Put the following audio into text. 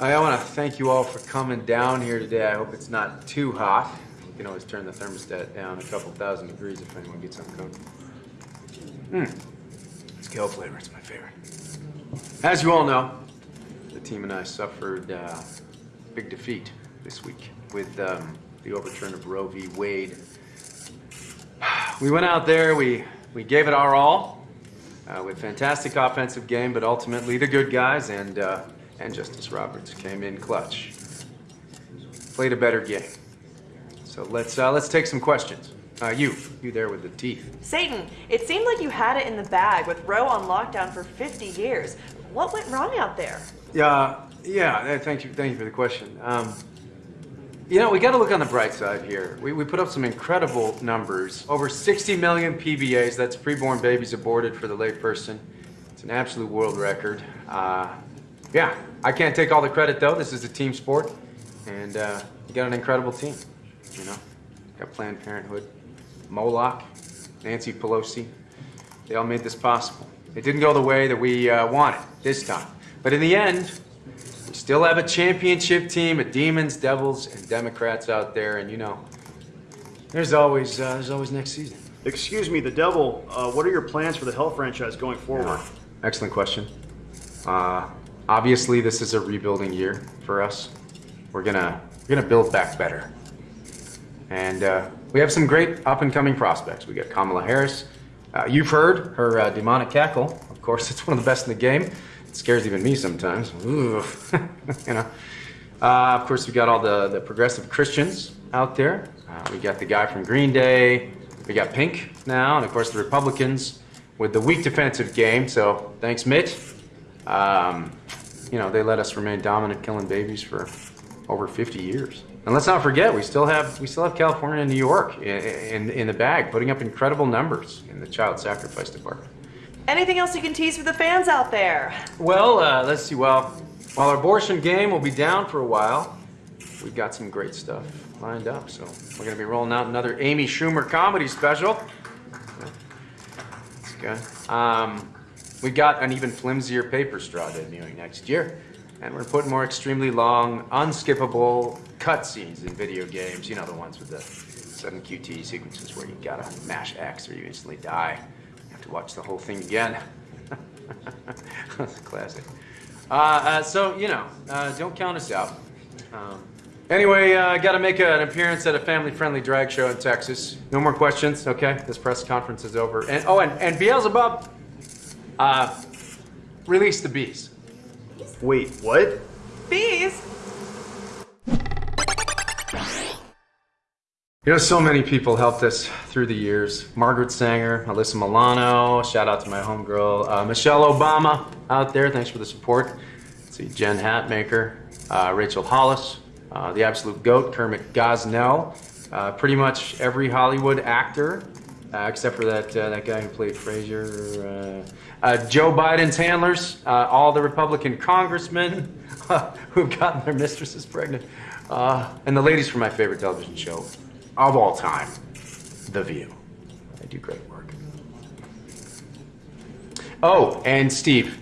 I want to thank you all for coming down here today. I hope it's not too hot. You can always turn the thermostat down a couple thousand degrees if anyone gets uncomfortable. Mmm. It's kale flavor. It's my favorite. As you all know, the team and I suffered uh, big defeat this week with um, the overturn of Roe v. Wade. We went out there, we, we gave it our all uh, with fantastic offensive game, but ultimately the good guys and, uh, and Justice Roberts came in clutch. Played a better game. So let's, uh, let's take some questions. Uh, you, you there with the teeth. Satan, it seemed like you had it in the bag with Roe on lockdown for 50 years. What went wrong out there? Yeah, yeah. uh, Thank you, thank you for the question. Um, you know, we got to look on the bright side here. We, we put up some incredible numbers. Over 60 million PBAs. That's preborn babies aborted for the layperson. It's an absolute world record. Uh, yeah, I can't take all the credit though. This is a team sport, and uh, you got an incredible team. You know, got Planned Parenthood, Moloch, Nancy Pelosi. They all made this possible. It didn't go the way that we uh, wanted this time, but in the end, we still have a championship team of demons, devils, and Democrats out there, and you know, there's always uh, there's always next season. Excuse me, the devil, uh, what are your plans for the Hell franchise going forward? Excellent question. Uh, obviously, this is a rebuilding year for us. We're gonna we're gonna build back better, and uh, we have some great up and coming prospects. We got Kamala Harris. Uh, you've heard her uh, demonic cackle. Of course, it's one of the best in the game. It scares even me sometimes. You know. Uh, of course, we got all the, the progressive Christians out there. Uh, we got the guy from Green Day. We got Pink now, and of course the Republicans with the weak defensive game. So thanks, Mitt. Um, you know they let us remain dominant, killing babies for over 50 years. And let's not forget, we still have we still have California and New York in, in, in the bag, putting up incredible numbers in the child sacrifice department. Anything else you can tease for the fans out there? Well, uh, let's see. Well, while our abortion game will be down for a while, we've got some great stuff lined up. So we're going to be rolling out another Amy Schumer comedy special. That's good. Um, we got an even flimsier paper straw debuting next year. And we're putting more extremely long, unskippable cutscenes in video games. You know, the ones with the sudden QT sequences where you gotta mash X or you instantly die. You have to watch the whole thing again. That's a classic. Uh, uh, so, you know, uh, don't count us out. Um, anyway, I uh, got to make an appearance at a family-friendly drag show in Texas. No more questions, okay? This press conference is over. And oh, and, and Beelzebub, uh, release the bees. Wait, what? Bees? You know, so many people helped us through the years. Margaret Sanger, Alyssa Milano, shout out to my homegirl, uh, Michelle Obama out there, thanks for the support. Let's see, Jen Hatmaker, uh, Rachel Hollis, uh, the absolute goat, Kermit Gosnell, uh, pretty much every Hollywood actor, uh, except for that, uh, that guy who played Frasier, uh, Joe Biden's handlers, all the Republican congressmen who've gotten their mistresses pregnant, and the ladies from my favorite television show, of all time, The View. They do great work. Oh, and Steve,